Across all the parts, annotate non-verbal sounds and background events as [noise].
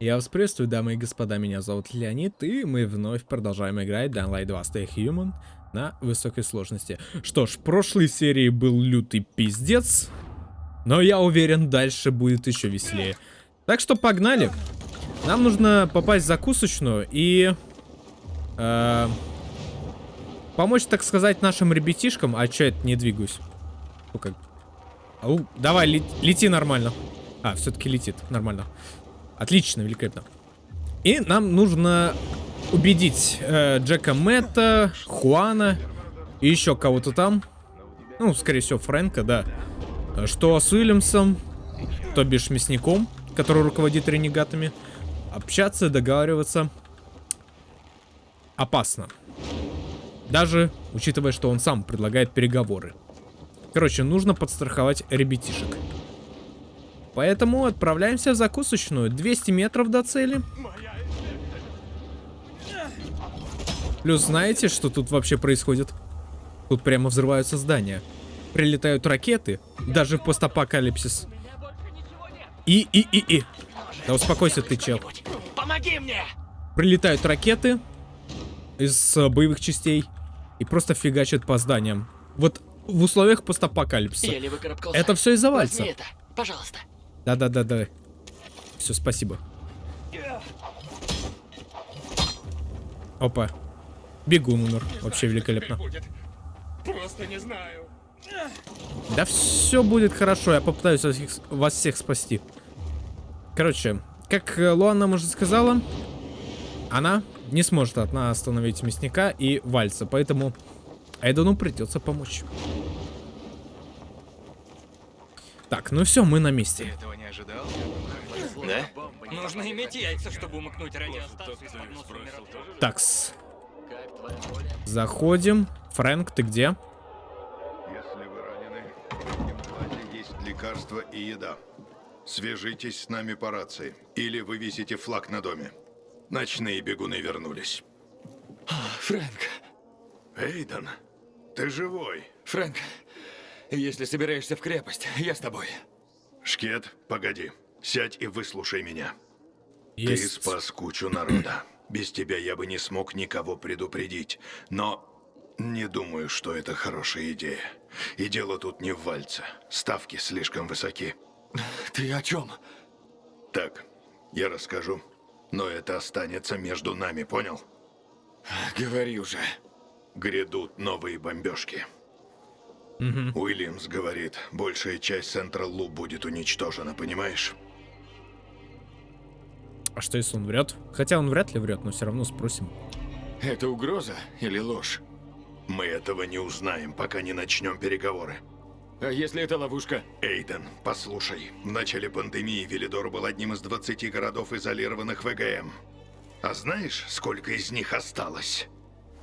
Я вас приветствую, дамы и господа, меня зовут Леонид, и мы вновь продолжаем играть Dying Light 2 Stay Human на высокой сложности. Что ж, в прошлой серии был лютый пиздец, но я уверен, дальше будет еще веселее. Так что погнали. Нам нужно попасть в закусочную и... Э, помочь, так сказать, нашим ребятишкам. А что это не двигаюсь? Ну как? Ау, давай, лет, лети нормально. А, все-таки летит, нормально. Отлично, великолепно. И нам нужно убедить э, Джека Мэтта, Хуана и еще кого-то там. Ну, скорее всего, Фрэнка, да. Что с Уильямсом, то бишь мясником, который руководит ренегатами, общаться, договариваться опасно. Даже учитывая, что он сам предлагает переговоры. Короче, нужно подстраховать ребятишек. Поэтому отправляемся в закусочную. 200 метров до цели. Плюс знаете, что тут вообще происходит? Тут прямо взрываются здания. Прилетают ракеты, даже в постапокалипсис. И, и, и, и. Да успокойся ты, чел. Помоги мне! Прилетают ракеты из э, боевых частей и просто фигачат по зданиям. Вот в условиях постапокалипсиса. Это все из-за вальца. это, пожалуйста. Да-да-да-да. Все, спасибо. Опа. Бегун умер. Вообще великолепно. Просто не знаю. Да все будет хорошо, я попытаюсь вас всех, вас всех спасти. Короче, как э, Луан нам уже сказала, она не сможет одна остановить мясника и вальца, поэтому Эйдену придется помочь. Так, ну все, мы на месте. Ты этого не ожидал? Да? Нужно иметь яйца, чтобы умыкнуть радиостанцию Такс. Заходим. Фрэнк, ты где? Если вы ранены, в есть лекарства и еда. Свяжитесь с нами по рации, или вывесите флаг на доме. Ночные бегуны вернулись. Фрэнк, Эйден, ты живой? Фрэнк, если собираешься в крепость, я с тобой. Шкет, погоди. Сядь и выслушай меня. Ты Есть. спас кучу народа. Без тебя я бы не смог никого предупредить. Но не думаю, что это хорошая идея. И дело тут не в вальце. Ставки слишком высоки. Ты о чем? Так, я расскажу. Но это останется между нами, понял? Говори уже. Грядут новые бомбежки. Уильямс говорит, большая часть Централ Лу будет уничтожена, понимаешь? А что если он врет? Хотя он вряд ли врет, но все равно спросим. Это угроза или ложь? Мы этого не узнаем, пока не начнем переговоры. А если это ловушка? Эйден, послушай. В начале пандемии Велидор был одним из 20 городов, изолированных ВГМ. А знаешь, сколько из них осталось?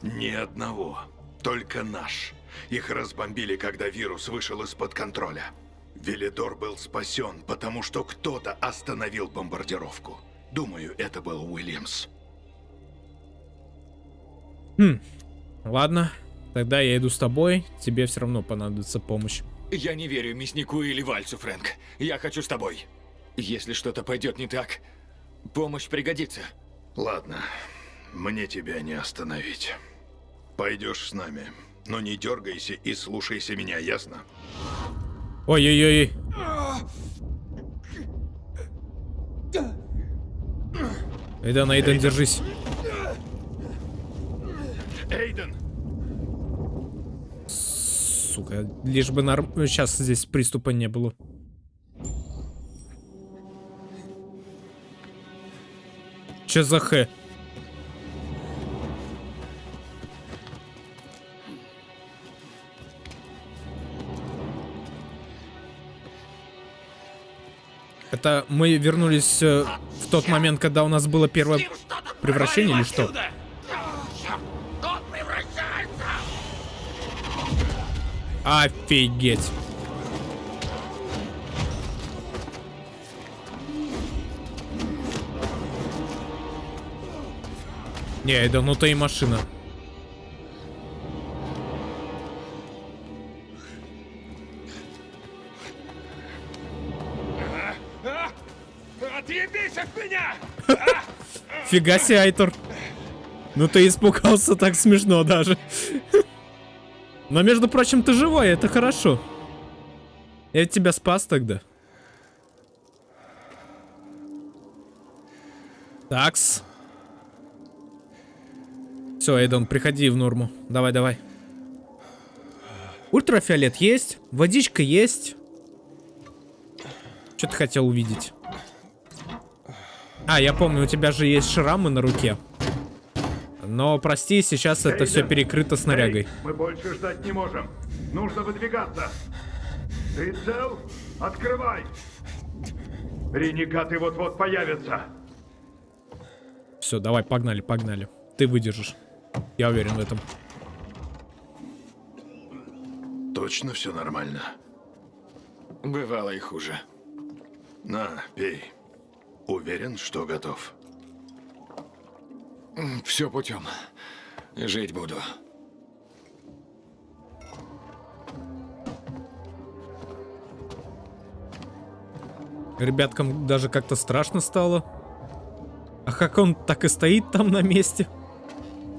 Ни одного. Только наш. Их разбомбили, когда вирус вышел из-под контроля. Велидор был спасен, потому что кто-то остановил бомбардировку. Думаю, это был Уильямс. Ладно, тогда я иду с тобой. Тебе все равно понадобится помощь. Я не верю мяснику или вальцу, Фрэнк. Я хочу с тобой. Если что-то пойдет не так, помощь пригодится. Ладно, мне тебя не остановить. Пойдешь с нами, но не дергайся и слушайся меня, ясно? Ой-ой-ой. Эйден, Эйден, держись. Эйден! Сука, лишь бы норм... Сейчас здесь приступа не было. Че за х? Это мы вернулись э, в тот момент, когда у нас было первое превращение или что? Офигеть. Не, это ну то и машина. Фига себе, Айтор. Ну ты испугался так смешно даже. Но, между прочим, ты живой, это хорошо. Я тебя спас тогда. Такс. Все, Эйдон, приходи в норму. Давай, давай. Ультрафиолет есть, водичка есть. Что ты хотел увидеть? А, я помню, у тебя же есть шрамы на руке. Но, прости, сейчас это все перекрыто снарягой. Эй, мы больше ждать не можем. Нужно выдвигаться. Ты цел? Открывай! Ренегаты вот-вот появятся. Все, давай, погнали, погнали. Ты выдержишь. Я уверен в этом. Точно все нормально? Бывало и хуже. На, пей. Уверен, что готов. Все путем. Жить буду. Ребяткам даже как-то страшно стало. А как он так и стоит там на месте?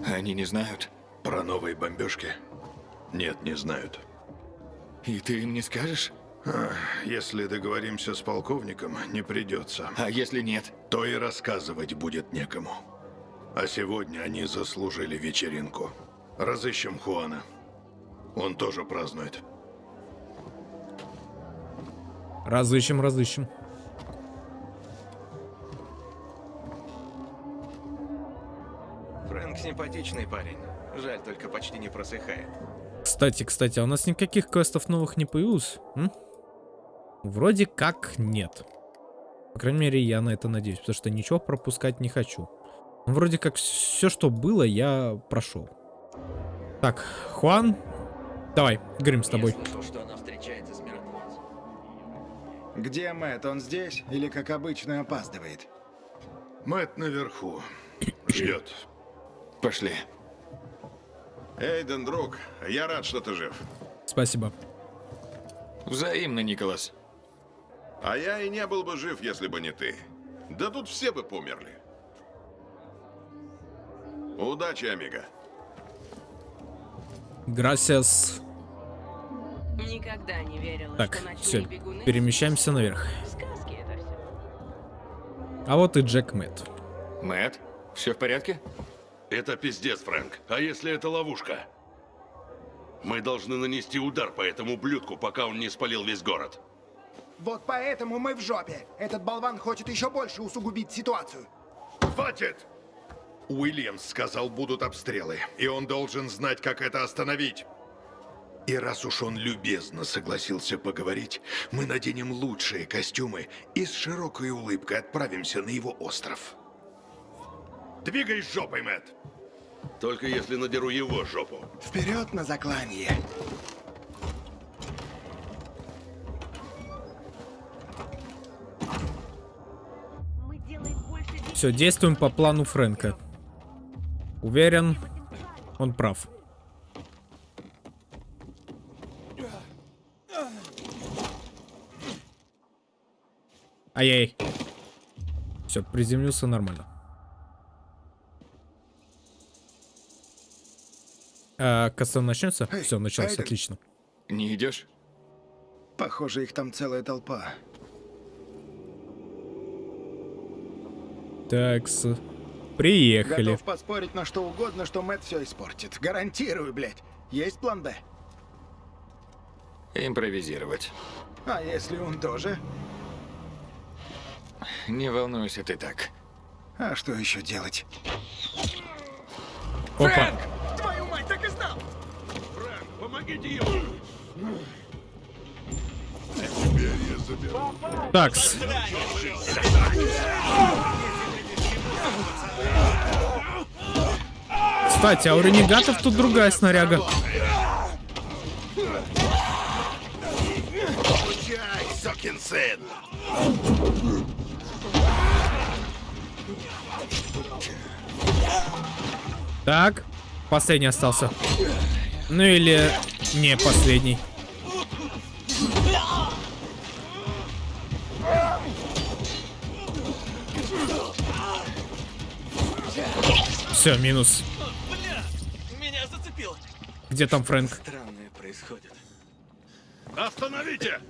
Они не знают. Про новые бомбежки? Нет, не знают. И ты им не скажешь? Если договоримся с полковником, не придется. А если нет? То и рассказывать будет некому. А сегодня они заслужили вечеринку. Разыщем Хуана. Он тоже празднует. Разыщем, разыщем. Фрэнк симпатичный парень. Жаль, только почти не просыхает. Кстати, кстати, а у нас никаких квестов новых не появилось? М? Вроде как нет. По крайней мере, я на это надеюсь, потому что ничего пропускать не хочу. Ну, вроде как все, что было, я прошел. Так, Хуан, давай, говорим с тобой. Я слышал, что она встречается с. Где Мэтт? Он здесь или, как обычно, опаздывает? Мэт наверху. [clears throat] Ждет. Пошли. Эйден, друг, я рад, что ты жив. Спасибо. Взаимно, Николас. А я и не был бы жив, если бы не ты. Да тут все бы померли. Удачи, Амиго. Грасиас. Никогда не верила, Так, что все, бегуны... перемещаемся наверх. Сказки это все. А вот и Джек Мэтт. Мэт, все в порядке? Это пиздец, Фрэнк. А если это ловушка? Мы должны нанести удар по этому ублюдку, пока он не спалил весь город. Вот поэтому мы в жопе. Этот болван хочет еще больше усугубить ситуацию. Хватит! Уильямс сказал, будут обстрелы, и он должен знать, как это остановить. И раз уж он любезно согласился поговорить, мы наденем лучшие костюмы и с широкой улыбкой отправимся на его остров. Двигай жопой, Мэтт! Только если надеру его жопу. Вперед на заклание. Все, действуем по плану Фрэнка. Уверен, он прав. Ай-яй. Все, приземлился нормально. А, каста начнется? Эй, Все, началось, Айден. отлично. Не идешь? Похоже, их там целая толпа. Так, с... приехали. Готов поспорить на что угодно, что Мэтт все испортит. Гарантирую, блядь. Есть план Б? Импровизировать. А если он тоже? Не волнуйся ты так. А что еще делать? Опа. Твою мать, так и знал! Фрэнк, помогите ему! Такс. Кстати, а у ренегатов тут другая снаряга. Так, последний остался. Ну или не последний. Все, минус. Бля, меня зацепило. Где там Фрэнк? Странное происходит. Остановите!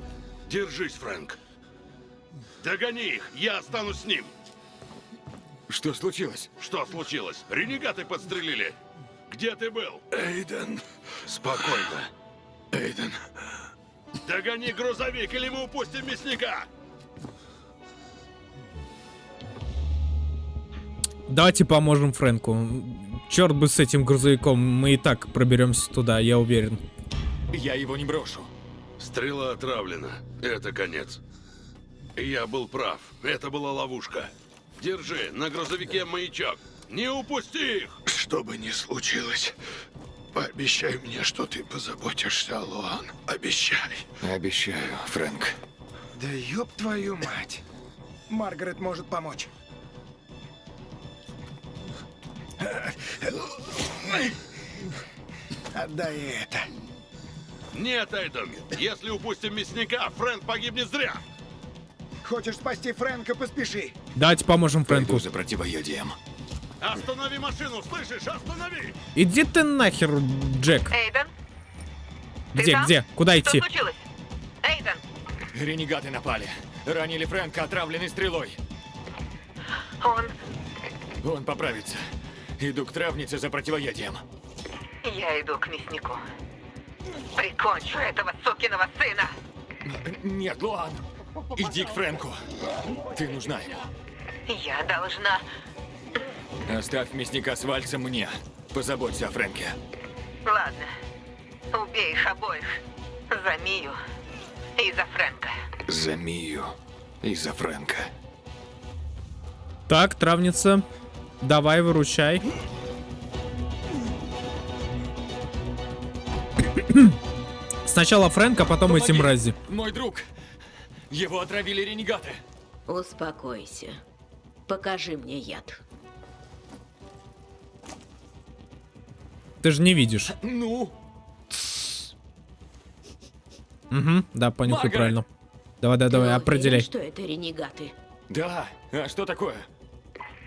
Держись, Фрэнк. Догони их, я останусь с ним. Что случилось? Что случилось? Ренегаты подстрелили. Где ты был? Эйден, Спокойно. Эйден, Догони грузовик, или мы упустим мясника. Давайте поможем Фрэнку. Черт бы с этим грузовиком, мы и так проберемся туда, я уверен. Я его не брошу. Стрела отравлена. Это конец. Я был прав. Это была ловушка. Держи, на грузовике маячок. Не упусти их! что бы ни случилось, пообещай мне, что ты позаботишься о Луан. Обещай. Обещаю, Фрэнк. Да ёб твою мать. Маргарет может помочь. Отдай это. Нет, Эйден. Если упустим мясника, Фрэнк погибнет зря. Хочешь спасти Фрэнка, поспеши. Давайте поможем Фрэнку. Пойду за противоядием. Останови машину, слышишь? Останови! Иди ты нахер, Джек. Эйден? Где, там? где? Куда Что идти? случилось? Эйден, Ренегаты напали. Ранили Фрэнка, отравленный стрелой. он... Он поправится. Иду к травнице за противоядием. Я иду к мяснику. Прикончу этого сукиного сына. Нет, Луан. Иди к Фрэнку. Ты нужна ему. Я должна... Оставь мясника с вальцем мне. Позаботься о Фрэнке. Ладно. Убей их обоих. За Мию и за Фрэнка. За Мию и за Фрэнка. Так, травница. Давай, выручай. [coughs] Сначала Фрэнк, а потом эти Помоги! мрази. Мой друг. Его отравили ренегаты. Успокойся. Покажи мне яд. Ты же не видишь. Ну, Угу, да, понюхай Маргарет! правильно. Давай, давай, Ты давай, уверен, определяй. что это ренегаты? да. А что такое?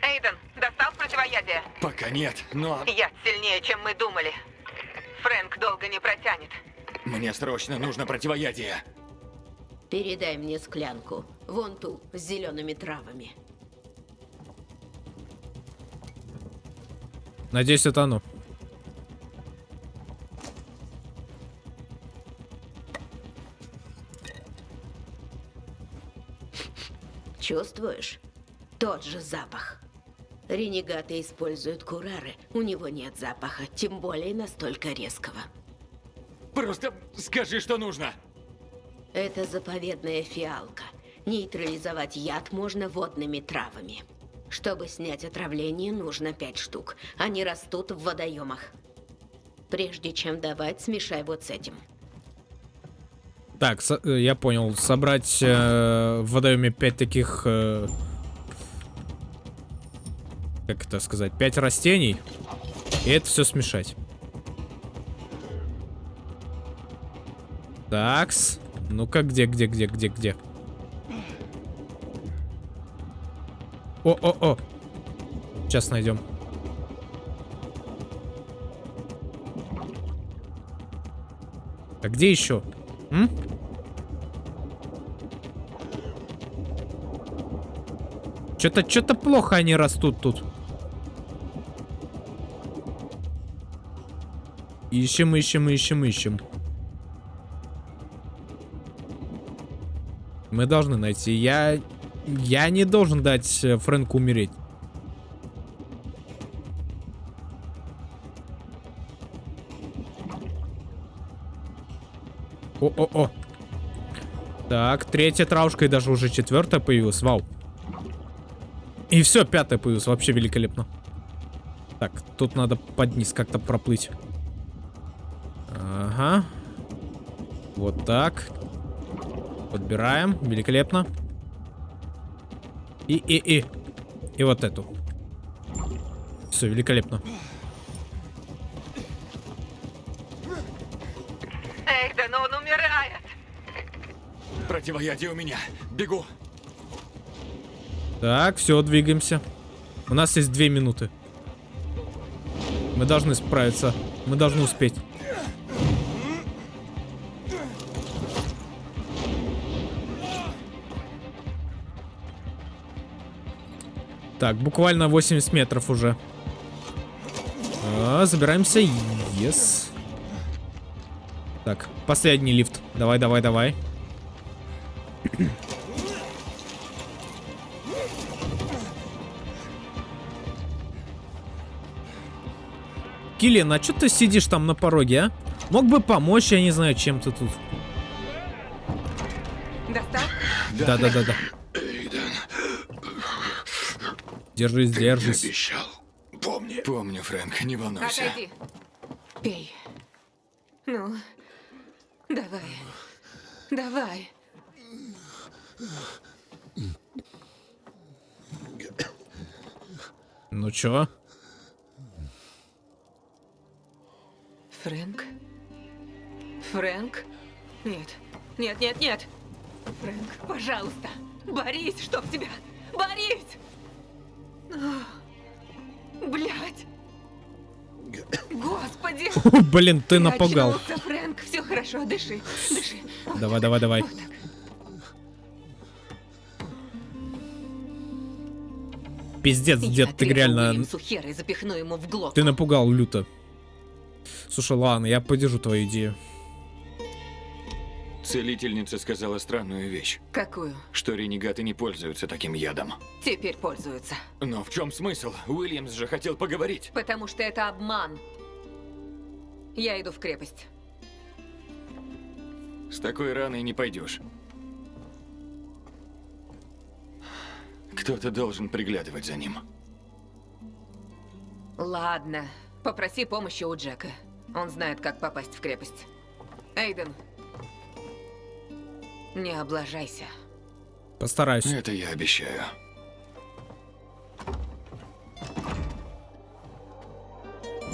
Эйден, достал противоядие? Пока нет, но Яд сильнее, чем мы думали. Фрэнк долго не протянет. мне срочно нужно противоядие. Передай мне склянку. Вон ту, с зелеными травами. Надеюсь, это оно. Чувствуешь? Тот же запах. Ренегаты используют курары. У него нет запаха, тем более настолько резкого. Просто скажи, что нужно. Это заповедная фиалка. Нейтрализовать яд можно водными травами. Чтобы снять отравление, нужно пять штук. Они растут в водоемах. Прежде чем давать, смешай вот с этим. Так, э, я понял. Собрать э, в водоеме 5 таких... э, как это сказать? 5 растений. И это все смешать. Такс. Ну-ка, где, где, где, где, где? О-о-о. Сейчас найдем. А где еще? М? Что-то, что-то плохо они растут тут. Ищем, ищем, ищем, ищем. Мы должны найти. Я... Я не должен дать э, Фрэнку умереть. О-о-о. Так, третья травушка и даже уже четвертая появилась. Вау. И все, пятая появилась. Вообще великолепно. Так, тут надо под низ как-то проплыть. Вот так. Подбираем. Великолепно. И, и, и. И вот эту. Все, великолепно. Эйден, он умирает. Противоядие у меня. Бегу. Так, все, двигаемся. У нас есть две минуты. Мы должны справиться. Мы должны успеть. Так, буквально 80 метров уже. А, забираемся. Yes. Так, последний лифт. Давай, давай, давай. Киллиан, а что ты сидишь там на пороге, а? Мог бы помочь, я не знаю, чем ты тут. Достал? Да-да-да-да. Эйден, Держись, ты держись. мне обещал. Помни. Помню, Фрэнк, не волнуйся. Отойди. Пей. Ну, давай. Давай. Ну чё? Фрэнк? Фрэнк? Нет. Нет, нет, нет. Фрэнк, пожалуйста. Борись, чтоб тебя. Борись! Блять. Господи! [laughs] Блин, ты напугал. Фрэнк, все хорошо, дыши, дыши. Давай, давай, давай. Пиздец, дед, ты реально... Уильямсу хера и запихну ему в глотку. Ты напугал люто. Слушай, ладно, я поддержу твою идею. Целительница сказала странную вещь, Какую? что ренегаты не пользуются таким ядом. Теперь пользуются. Но в чем смысл? Уильямс же хотел поговорить. Потому что это обман. Я иду в крепость. С такой раной не пойдешь. Кто-то должен приглядывать за ним. Ладно. Попроси помощи у Джека. Он знает, как попасть в крепость. Эйден. Не облажайся. Постараюсь. Это я обещаю.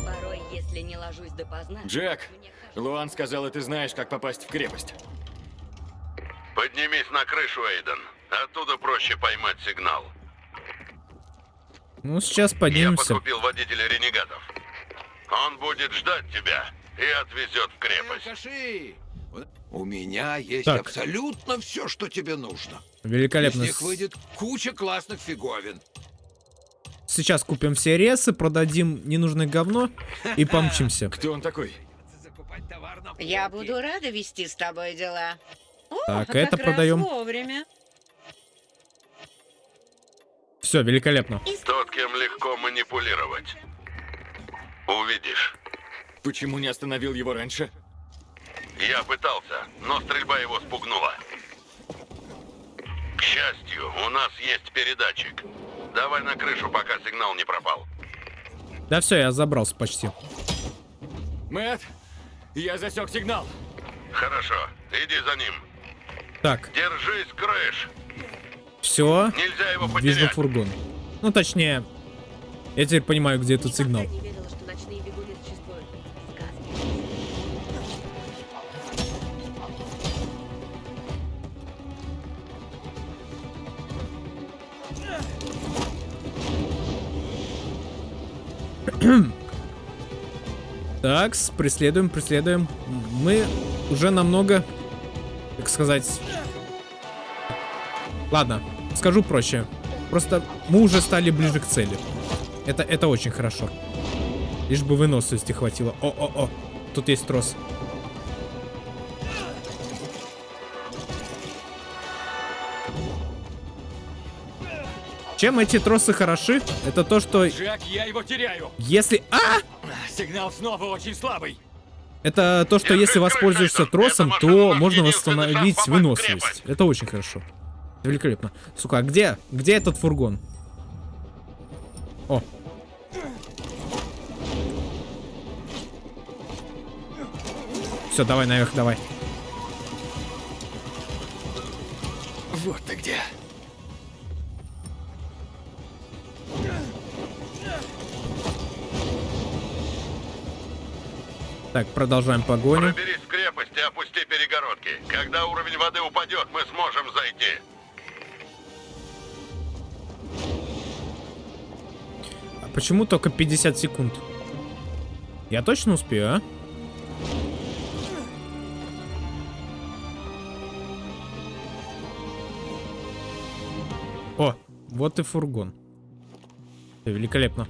Порой, если не ложусь допоздна... Джек, Луан сказала, ты знаешь, как попасть в крепость. Поднимись на крышу, Эйден. Оттуда проще поймать сигнал. Ну, сейчас Я поднимемся. подкупил водителя ренегатов. Он будет ждать тебя и отвезет в крепость. Алкаши! У меня есть Так. абсолютно все, что тебе нужно. Великолепно. Из них выйдет куча классных фиговин. Сейчас купим все ресы, продадим ненужное говно и [laughs] помчимся. Кто он такой? Я буду рада вести с тобой дела. О, Так, как это раз продаем. вовремя. Все, великолепно. Тот, кем легко манипулировать. Увидишь. Почему не остановил его раньше? Я пытался, но стрельба его спугнула. К счастью, у нас есть передатчик. Давай на крышу, пока сигнал не пропал. Да все, я забрался почти. Мэт, я засек сигнал. Хорошо, иди за ним. Так, Держись, крыш. все. Нельзя его Вижу потерять. фургон. Ну, точнее, я теперь понимаю, где этот сигнал. [clears throat] Так, преследуем, преследуем. Мы уже намного, так сказать... Ладно, скажу проще. Просто мы уже стали ближе к цели. Это, это очень хорошо. Лишь бы выносливости хватило. О-о-о, тут есть трос. Чем эти тросы хороши? Это то, что Джек, я его теряю. если... А! Сигнал снова очень слабый. Это то, что если воспользуешься тросом, то можно восстановить выносливость. Это очень хорошо. Великолепно. Сука, а где? Где этот фургон? О. Все, давай наверх, давай. Вот ты где. Так, продолжаем погоню. Проберись в крепость и опусти перегородки. Когда уровень воды упадет, мы сможем зайти. А почему только 50 секунд? Я точно успею, а? О, вот и фургон. Великолепно.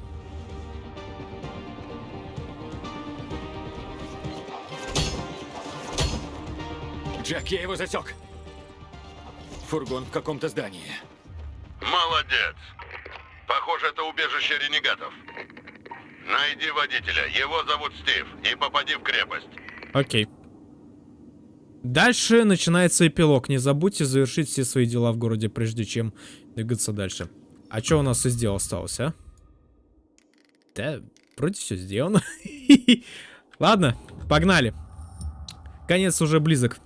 Джек, я его засек. Фургон в каком-то здании. Молодец. Похоже, это убежище ренегатов. Найди водителя. Его зовут Стив. И попади в крепость. Окей. Дальше начинается эпилог. Не забудьте завершить все свои дела в городе, прежде чем двигаться дальше. А что у нас из дел осталось, а? Да, вроде все сделано. [laughs] Ладно, погнали. Конец уже близок.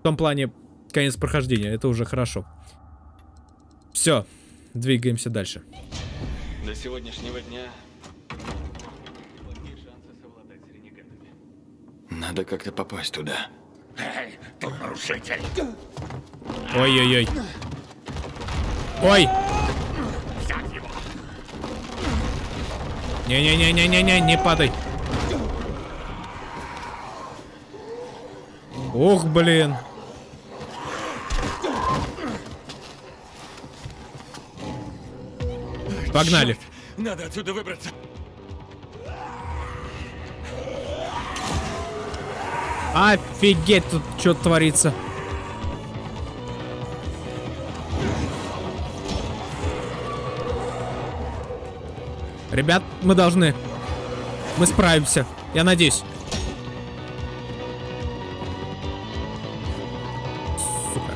В том плане, конец прохождения. Это уже хорошо. Все, двигаемся дальше. До сегодняшнего дня Надо как-то попасть туда. Эй, ты нарушитель. Ой-ой-ой. Ой! Взять Не-не-не-не-не-не, не падай. Ох, блин. Погнали. Надо отсюда выбраться. Офигеть, тут что творится. Ребят, мы должны. Мы справимся. Я надеюсь. Сука.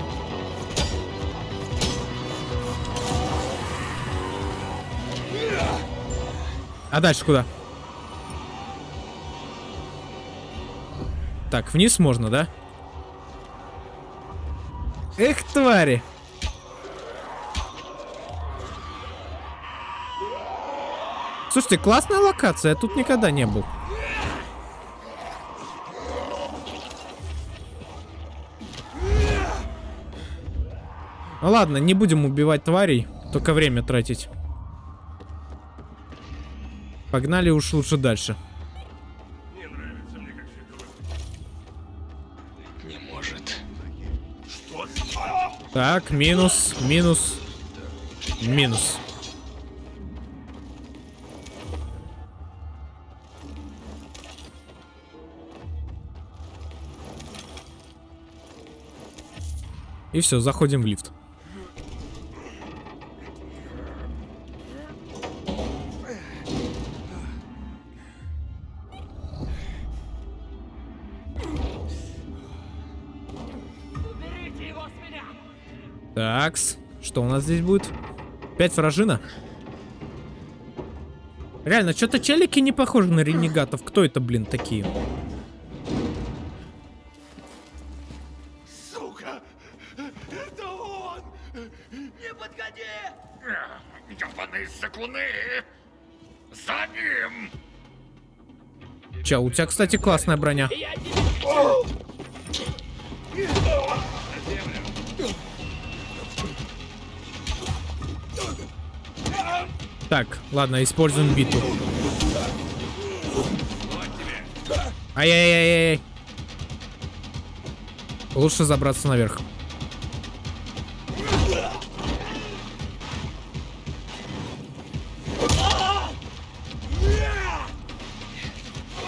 А дальше куда? Так, вниз можно, да? Эх, твари. Слушайте, классная локация, я тут никогда не был. Ну ладно, не будем убивать тварей, только время тратить. Погнали уж лучше дальше. Не может. Так, минус, минус, минус. И все, заходим в лифт. Такс. Что у нас здесь будет? Пять вражина? Реально, что-то челики не похожи на ренегатов. Кто это, блин, такие? Че, у тебя, кстати, классная броня. Так, ладно, используем биту. Ай-яй-яй-яй. Лучше забраться наверх.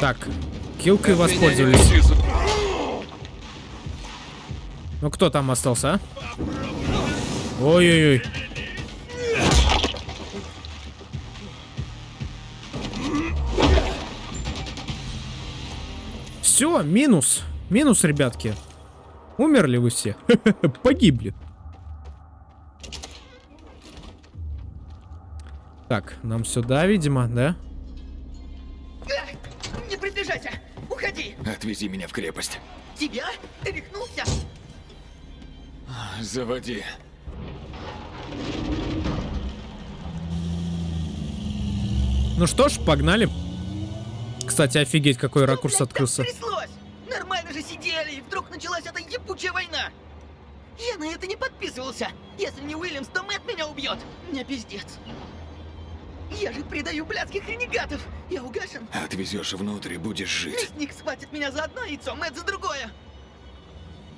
Так, килкой воспользовались. Ну кто там остался, а? Ой-ой-ой. Все, минус. Минус, ребятки. Умерли вы все. [laughs] Погибли. Так, нам сюда, видимо, да? Не Отвези меня в крепость. Тебя? Ты рехнулся? Заводи. Ну что ж, погнали. Кстати, офигеть, какой ракурс открылся. Тряслось! Нормально же сидели, и вдруг началась эта ебучая война! Я на это не подписывался! Если не Уильямс, то Мэтт меня убьет! Мне пиздец. Я же предаю блядских ренегатов! Я угашен! Отвезешь внутрь и будешь жить. Мясник схватит меня за одно яйцо, Мэтт за другое!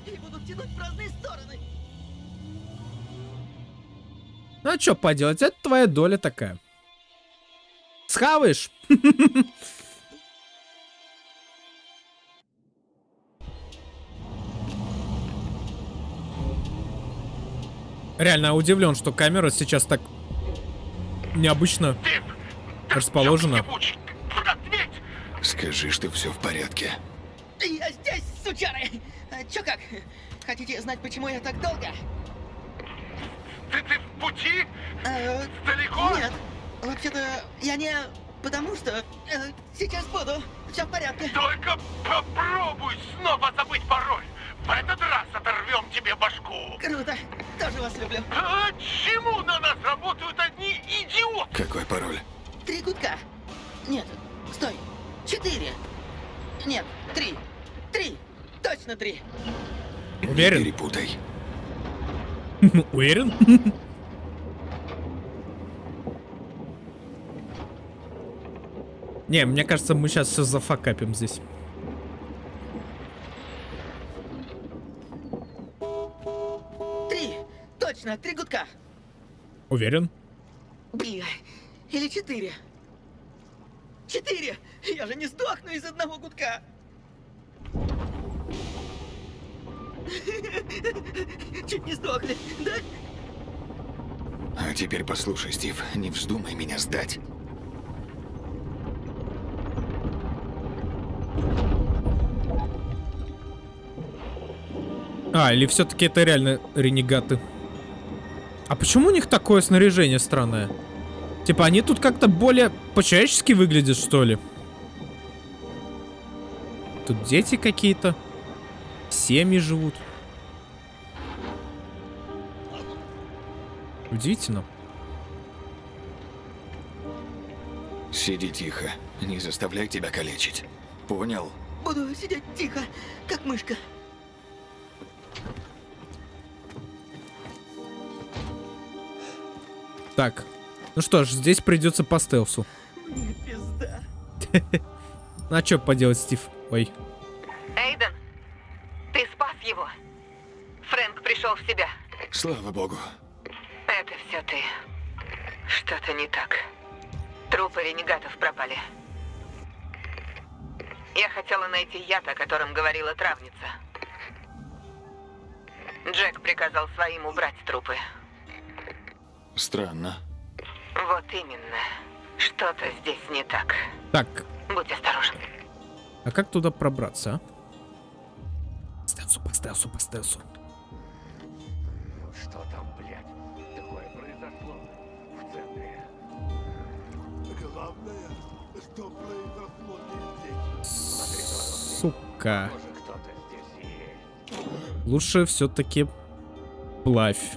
И будут тянуть в разные стороны! Ну а что поделать, это твоя доля такая. Схаваешь? [laughs] Реально удивлен, что камера сейчас так необычно расположена. Скажи, что все в порядке. Я здесь, сучары! А, Чё как? Хотите знать, почему я так долго? Ты, ты в пути? Э, Далеко? Нет. Вообще-то, я не... Потому что... э, сейчас буду. Все в порядке. Только попробуй снова забыть пароль. В этот раз оторвем тебе башку. Круто. Тоже вас люблю. А чему на нас работают одни идиоты? Какой пароль? Три гудка. Нет, стой. Четыре. Нет, три. Три. Точно три. Уверен? Не перепутай. [laughs] Уверен? Не, мне кажется, мы сейчас все зафакапим здесь. Три. Точно, три гудка. Уверен? Бля. Или четыре. Четыре. Я же не сдохну из одного гудка. Чуть не сдохли, да? А теперь послушай, Стив, не вздумай меня сдать. А, или все-таки это реально ренегаты? А почему у них такое снаряжение странное? Типа они тут как-то более по-человечески выглядят, что ли? Тут дети какие-то. Семьи живут. Удивительно. Сиди тихо. Не заставляй тебя калечить. Понял? Буду сидеть тихо, как мышка. Так. Ну что ж, здесь придется по стелсу. Мне пизда. [laughs] А что поделать, Стив? Ой. Эйден, ты спас его. Фрэнк пришел в себя. Слава богу. Это все ты. Что-то не так. Трупы ренегатов пропали. Я хотела найти яд, о котором говорила травница. Джек приказал своим убрать трупы. Странно. Вот именно. Что-то здесь не так. Так, Будь осторожен. а как туда пробраться, а? Стелсу, по стелсу, по стелсу. Что там, блядь, такое произошло в центре? Главное, что произошло не здесь. Сука. Лучше все-таки плавь.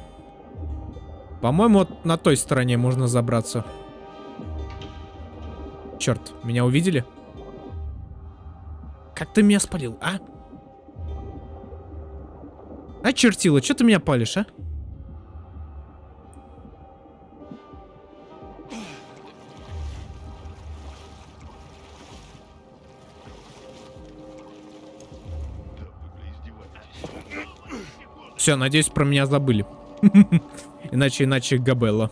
По-моему, вот на той стороне можно забраться. Черт, меня увидели? Как ты меня спалил, а? А, чертила, что ты меня палишь, а? Все, надеюсь, про меня забыли. [laughs] Иначе, иначе Габелла.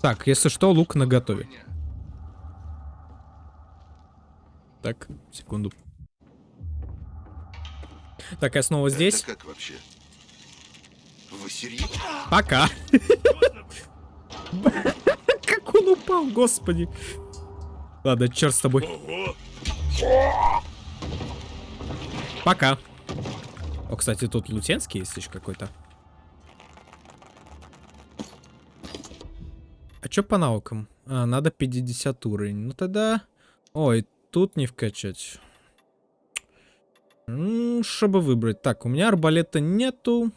Так. Если что, лук на готове. Так, секунду. Так, я снова здесь. Это как вообще? Вы серьезно? Пока. [laughs] Как он упал, господи. Ладно, черт с тобой. Пока. О, кстати, тут лутенский есть еще какой-то. А чё по навыкам? А, надо 50 уровень. Ну тогда... Ой, тут не вкачать. М, Чтобы выбрать. Так, у меня арбалета нету.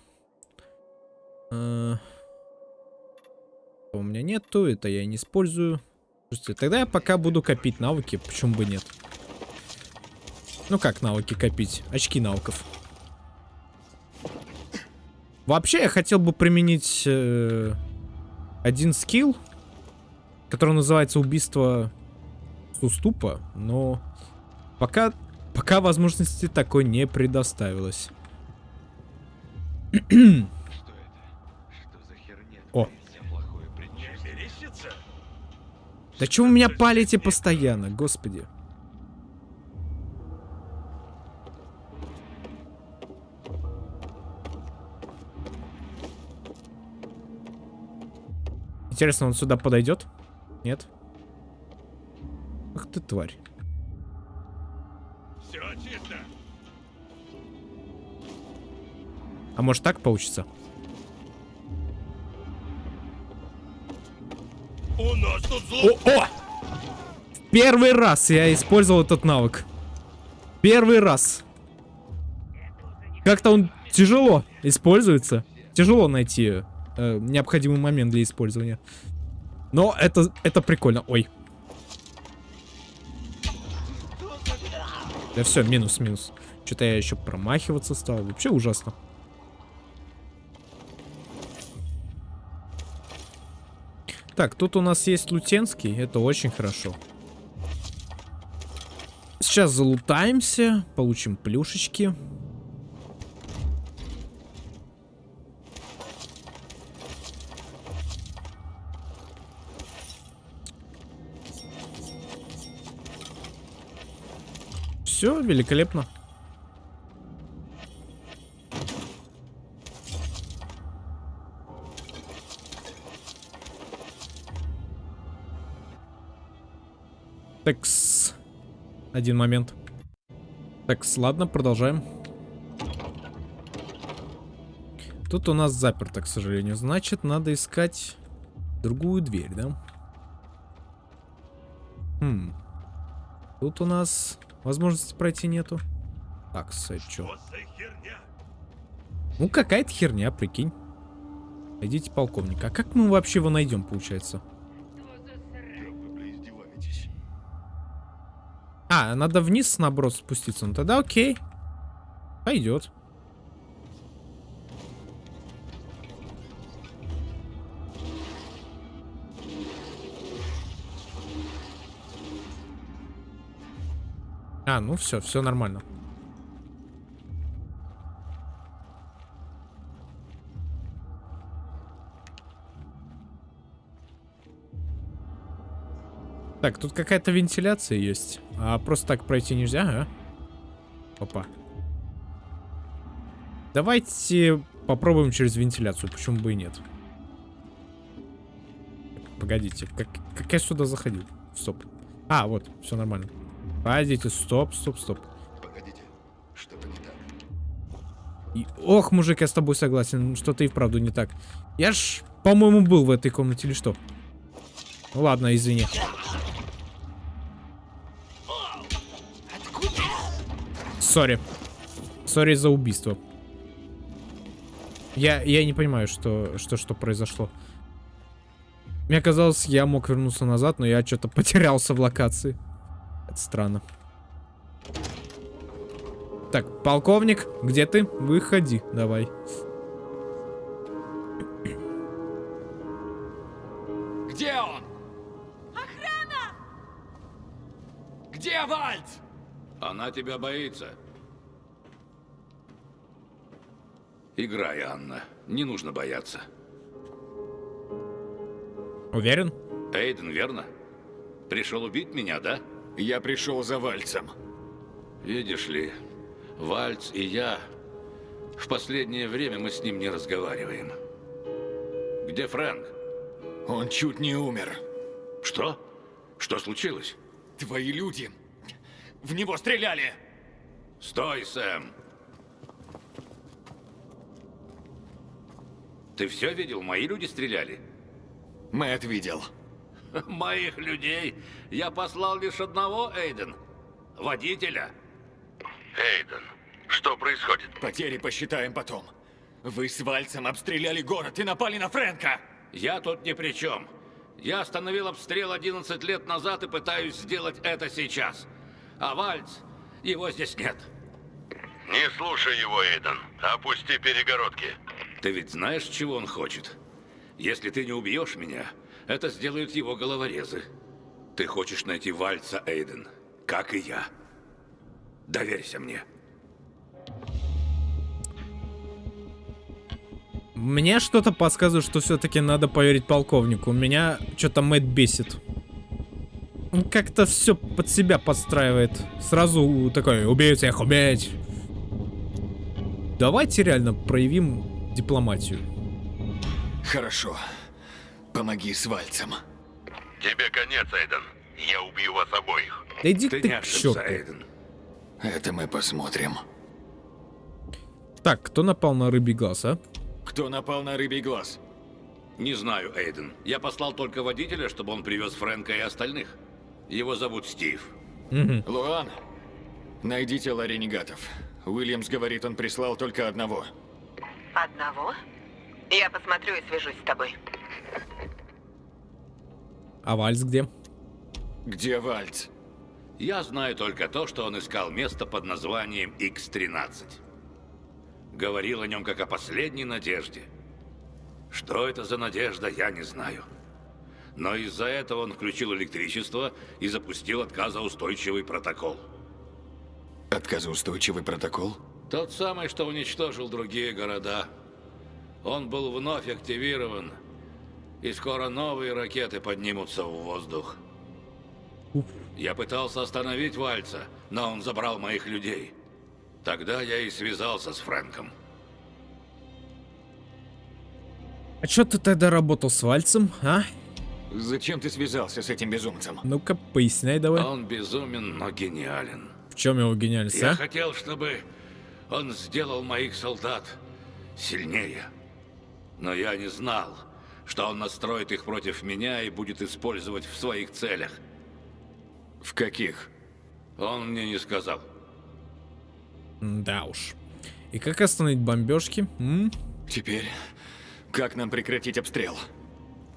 А, У меня нету, это я не использую. Слушайте, тогда я пока буду копить навыки, почему бы нет. Ну как навыки копить? Очки навыков. Вообще, я хотел бы применить э, один скилл, который называется убийство с уступа, но пока, пока возможности такой не предоставилось. О. Да чё вы меня палите постоянно, господи. Интересно, он сюда подойдет? Нет? Ах ты тварь. Все чисто. А может так получится? У нас тут зло... О, о! Первый раз я использовал этот навык. Первый раз. Как-то он тяжело используется. Тяжело найти э, необходимый момент для использования. Но это, это прикольно. Ой. Да все, минус, минус. Что-то я еще промахиваться стал. Вообще ужасно. Так, тут у нас есть лутенский. Это очень хорошо. Сейчас залутаемся. Получим плюшечки. Все, великолепно. Такс. Один момент. Такс, ладно, продолжаем. Тут у нас заперто, к сожалению. Значит, надо искать другую дверь, да? Хм. Тут у нас возможности пройти нету. Так, чё? Ну, какая-то херня, прикинь. Идите, полковник. А как мы вообще его найдем, получается? А, надо вниз, наоборот, спуститься. Ну тогда окей. Пойдет. А, ну все, все нормально. Так, тут какая-то вентиляция есть. А просто так пройти нельзя, а? Опа. Давайте попробуем через вентиляцию, почему бы и нет. Погодите, как, как я сюда заходил? Стоп. А, вот, все нормально. Погодите, стоп, стоп, стоп. Погодите, что-то не так. И, ох, мужик, я с тобой согласен, что-то и вправду не так. Я ж, по-моему, был в этой комнате или что? Ладно, извини. Sorry. Sorry за убийство. Я, я не понимаю, что, что, что произошло. Мне казалось, я мог вернуться назад, но я что-то потерялся в локации. Это странно. Так, полковник, где ты? Выходи, давай. Где он? Охрана! Где Вальц? Она тебя боится. Играй, Анна. Не нужно бояться. Уверен? Эйден, верно? Пришел убить меня, да? Я пришел за Вальцем. Видишь ли, Вальц и я... В последнее время мы с ним не разговариваем. Где Фрэнк? Он чуть не умер. Что? Что случилось? Твои люди в него стреляли! Стой, Сэм! Ты все видел? Мои люди стреляли? Мэтт видел. [laughs] Моих людей? Я послал лишь одного, Эйден. Водителя. Эйден, что происходит? Потери посчитаем потом. Вы с Вальцем обстреляли город и напали на Фрэнка. Я тут ни при чем. Я остановил обстрел 11 лет назад и пытаюсь сделать это сейчас. А Вальц, его здесь нет. Не слушай его, Эйден. Опусти перегородки. Ты ведь знаешь, чего он хочет? Если ты не убьешь меня, это сделают его головорезы. Ты хочешь найти Вальца, Эйден, как и я. Доверься мне. Мне что-то подсказывает, что все-таки надо поверить полковнику. Меня что-то Мэтт бесит. Он как-то все под себя подстраивает. Сразу такой, убей всех, убить. Давайте реально проявим дипломатию. Хорошо. Помоги с Вальцем. Тебе конец, Эйден. Я убью вас обоих. Да иди ты, ты не к ошибся. Эйден. Это мы посмотрим. Так, кто напал на рыбий глаз, а? Кто напал на рыбий глаз? Не знаю, Эйден. Я послал только водителя, чтобы он привез Фрэнка и остальных. Его зовут Стив. Мгм. Луан, найди тело ренегатов. Уильямс говорит, он прислал только одного. Одного? Я посмотрю и свяжусь с тобой. А Вальс где? Где Вальц? Я знаю только то, что он искал место под названием X-13. Говорил о нем как о последней надежде. Что это за надежда, я не знаю. Но из-за этого он включил электричество и запустил отказоустойчивый протокол. Отказоустойчивый протокол? Тот самый, что уничтожил другие города. Он был вновь активирован, и скоро новые ракеты поднимутся в воздух. Я пытался остановить Вальца, но он забрал моих людей. Тогда я и связался с Фрэнком. А чё ты тогда работал с Вальцем, а? Зачем ты связался с этим безумцем? Ну-ка, поясняй давай. Он безумен, но гениален. В чем его гениальность, Я а? хотел, чтобы он сделал моих солдат сильнее. Но я не знал, что он настроит их против меня и будет использовать в своих целях. В каких? Он мне не сказал. Да уж. И как остановить бомбежки? М? Теперь, как нам прекратить обстрел?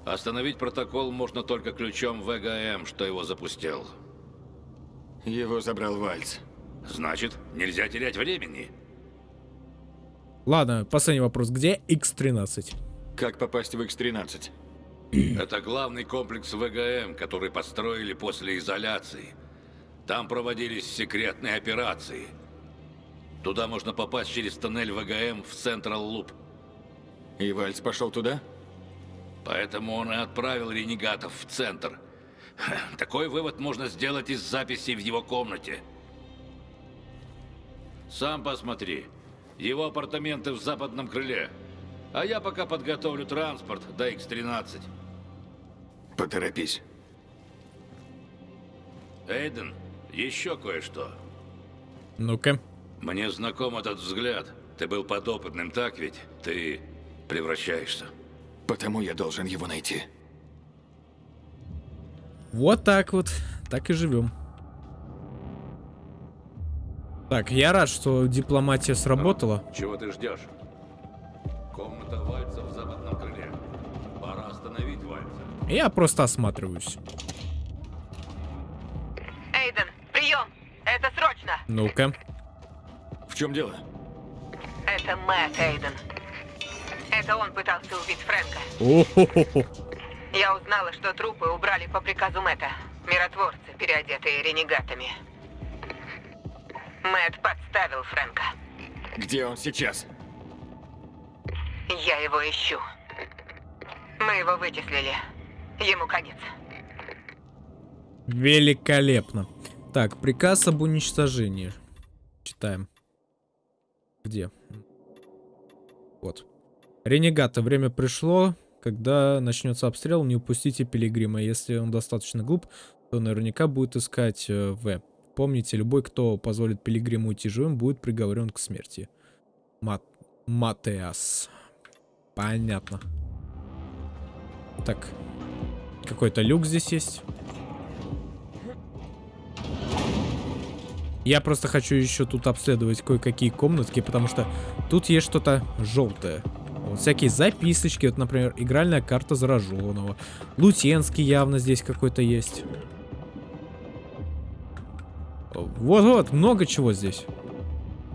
Остановить протокол можно только ключом ВГМ, что его запустил. Его забрал Вальц. Значит, нельзя терять времени. Ладно, последний вопрос. Где X-13? Как попасть в X-13? Это главный комплекс ВГМ, который построили после изоляции. Там проводились секретные операции. Туда можно попасть через тоннель ВГМ в Централ Луп. И Вальц пошел туда? Поэтому он и отправил ренегатов в центр. Такой вывод можно сделать из записей в его комнате. Сам посмотри. Его апартаменты в западном крыле. А я пока подготовлю транспорт до X-13. Поторопись. Эйден, еще кое-что. Ну-ка. Мне знаком этот взгляд. Ты был подопытным, так ведь? Ты превращаешься. Потому я должен его найти. Вот так вот. Так и живем. Так, я рад, что дипломатия сработала. Чего ты ждешь? Комната Вальца в западном крыле. Пора остановить Вальца. Я просто осматриваюсь. Эйден, прием! Это срочно! Ну-ка. В чем дело? Это Мэтт, Эйден. Это он пытался убить Фрэнка. О-хо-хо-хо. Я узнала, что трупы убрали по приказу Мэтта. Миротворцы, переодетые ренегатами. Мэтт подставил Фрэнка. Где он сейчас? Я его ищу. Мы его вычислили. Ему конец. Великолепно. Так, приказ об уничтожении. Читаем. Где? Вот. Ренегаты, время пришло. Когда начнется обстрел, не упустите Пилигрима. Если он достаточно глуп, то наверняка будет искать э, В. Помните, любой, кто позволит Пилигриму уйти живым, будет приговорен к смерти. Мат... Матеас. Понятно. Так. Какой-то люк здесь есть. Я просто хочу еще тут обследовать кое-какие комнатки, потому что тут есть что-то желтое. Вот всякие записочки, вот, например, игральная карта зараженного. Лутенский явно здесь какой-то есть. Вот-вот, много чего здесь.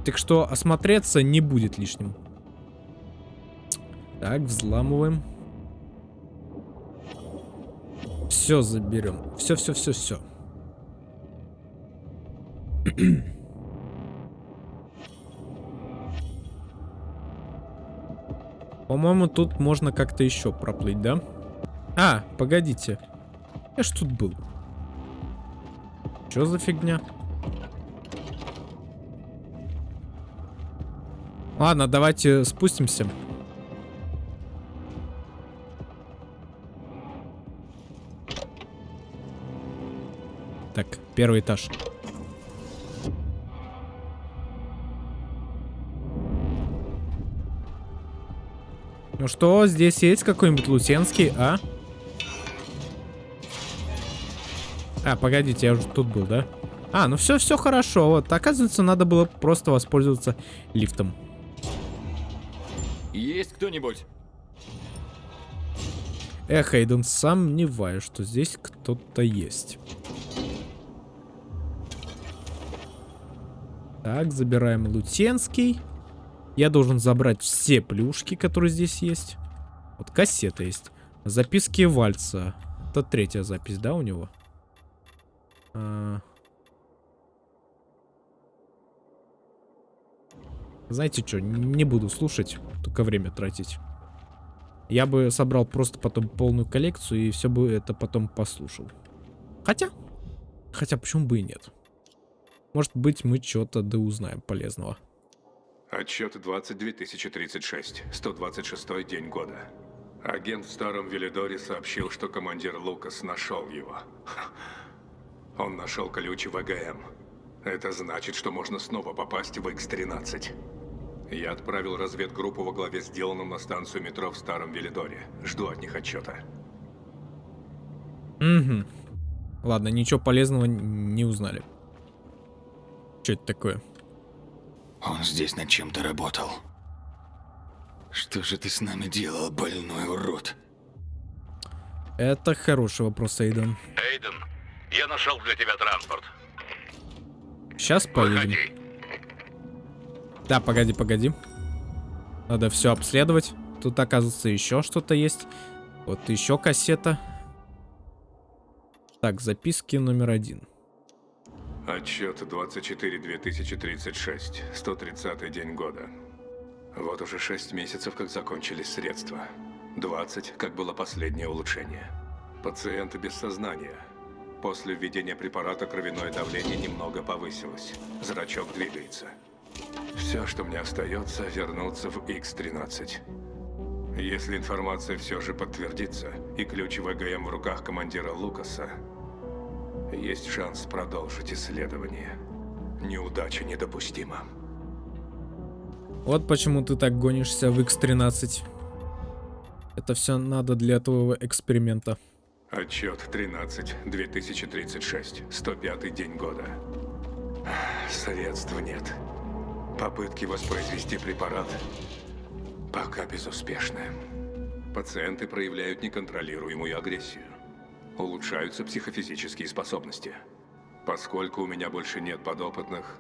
Так что осмотреться не будет лишним. Так, взламываем. Все заберем. Все, все, все, все. [clears throat] По-моему, тут можно как-то еще проплыть, да? А, погодите. Я ж тут был. Что за фигня? Ладно, давайте спустимся. Первый этаж. Ну что, здесь есть какой-нибудь Лусенский, а? А, погодите, я уже тут был, да? А, ну все, все хорошо. Вот, оказывается, надо было просто воспользоваться лифтом. Есть кто-нибудь? Эх, Эйден, сомневаюсь, что здесь кто-то есть. Так, забираем Лутенский. Я должен забрать все плюшки, которые здесь есть. Вот кассета есть. Записки Вальца. Это третья запись, да, у него? А... Знаете что, не буду слушать, только время тратить. Я бы собрал просто потом полную коллекцию и все бы это потом послушал. Хотя, хотя почему бы и нет. Может быть мы что-то да узнаем полезного. Отчет 22036, 126 день года. Агент в Старом Велидоре сообщил, что командир Лукас нашел его. Он нашел ключ в ВГМ. Это значит, что можно снова попасть в X-13. Я отправил разведгруппу во главе сделанным на станцию метро в Старом Велидоре. Жду от них отчета. Угу. Ладно, ничего полезного не узнали. Что это такое? Он здесь над чем-то работал. Что же ты с нами делал, больной урод? Это хороший вопрос, Эйден. Эйден, я нашел для тебя транспорт. Сейчас поедем. Выходи. Да, погоди, погоди. Надо все обследовать. Тут, оказывается, еще что-то есть. Вот еще кассета. Так, записки номер один. Отчет 24-2036, 130 день года. Вот уже 6 месяцев, как закончились средства. 20, как было последнее улучшение. Пациент без сознания. После введения препарата кровяное давление немного повысилось. Зрачок двигается. Все, что мне остается, вернуться в X-13. Если информация все же подтвердится, и ключ ВГМ в руках командира Лукаса, есть шанс продолжить исследование. Неудача недопустима. Вот почему ты так гонишься в X13. Это все надо для твоего эксперимента. Отчет 13, 2036, 105 день года. Средств нет. Попытки воспроизвести препарат пока безуспешны. Пациенты проявляют неконтролируемую агрессию. Улучшаются психофизические способности. Поскольку у меня больше нет подопытных,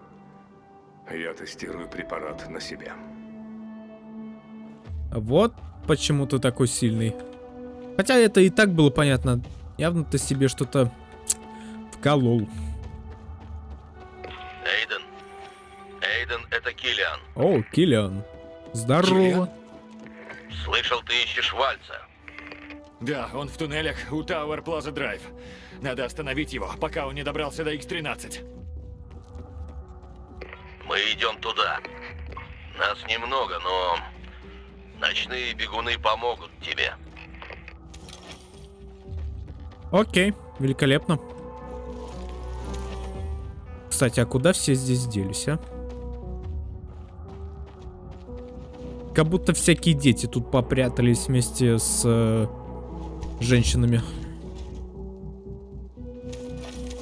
я тестирую препарат на себе. Вот почему ты такой сильный. Хотя это и так было понятно. Явно ты себе что-то вколол. Эйден. Эйден, это Киллиан. О, Киллиан. Здорово. Киллиан? Слышал, ты ищешь Вальца. Да, он в туннелях у Тауэр Плаза Драйв. Надо остановить его, пока он не добрался до X-13. Мы идем туда. Нас немного, но ночные бегуны помогут тебе. Окей, великолепно. Кстати, а куда все здесь делись, а? Как будто всякие дети тут попрятались вместе с э, женщинами.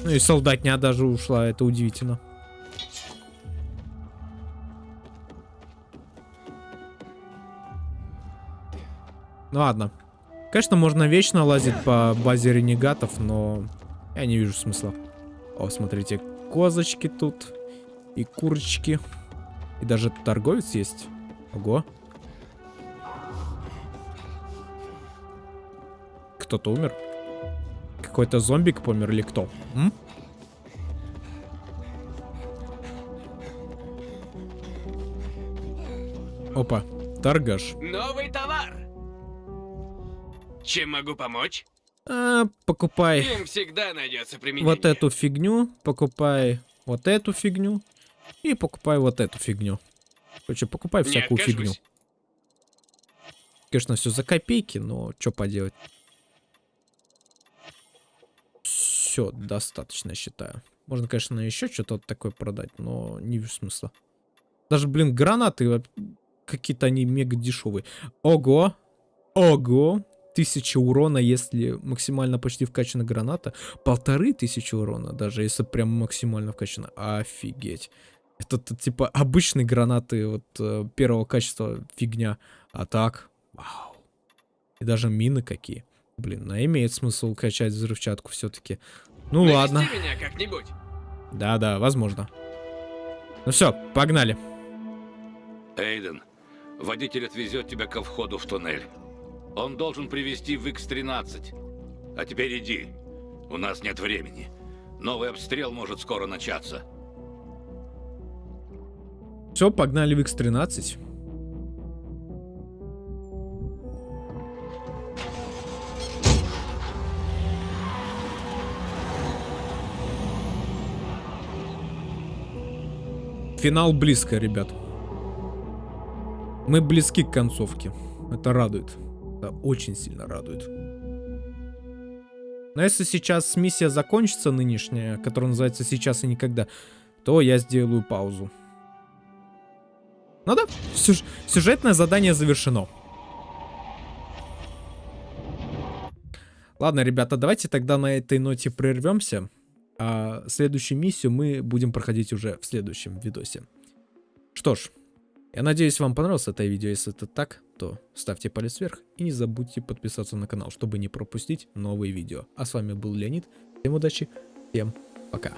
Ну и солдатня даже ушла, это удивительно. Ну ладно. Конечно, можно вечно лазить по базе ренегатов, но я не вижу смысла. О, смотрите, козочки тут. И курочки. И даже торговец есть. Ого. Кто-то умер? Какой-то зомбик помер или кто? М? Опа, торгаш. Новый товар! Чем могу помочь? А, покупай Им всегда найдется применение. вот эту фигню, покупай вот эту фигню и покупай вот эту фигню. Короче, покупай всякую фигню. Конечно, все за копейки, но что поделать. Все, достаточно, считаю. Можно, конечно, еще что-то такое продать, но не вижу смысла. Даже, блин, гранаты какие-то они мега дешевые. Ого! Ого! Тысяча урона, если максимально почти вкачана граната. Полторы тысячи урона, даже если прям максимально вкачана. Офигеть. Это, т- типа обычные гранаты вот э, первого качества фигня. А так, вау. И даже мины какие. Блин, ну имеет смысл качать взрывчатку все-таки. Ну Навести ладно. меня как-нибудь. Да-да, возможно. Ну все, погнали. Эйден, водитель отвезет тебя ко входу в туннель. Он должен привести в X-13. А теперь иди. У нас нет времени. Новый обстрел может скоро начаться. Все, погнали в X13. Финал близко, ребят. Мы близки к концовке. Это радует. Это очень сильно радует. Но если сейчас миссия закончится нынешняя, которая называется «Сейчас и никогда», то я сделаю паузу. Ну да, сюж- сюжетное задание завершено. Ладно, ребята, давайте тогда на этой ноте прервемся. А следующую миссию мы будем проходить уже в следующем видосе. Что ж, я надеюсь, вам понравилось это видео. Если это так, то ставьте палец вверх и не забудьте подписаться на канал, чтобы не пропустить новые видео. А с вами был Леонид. Всем удачи, всем пока.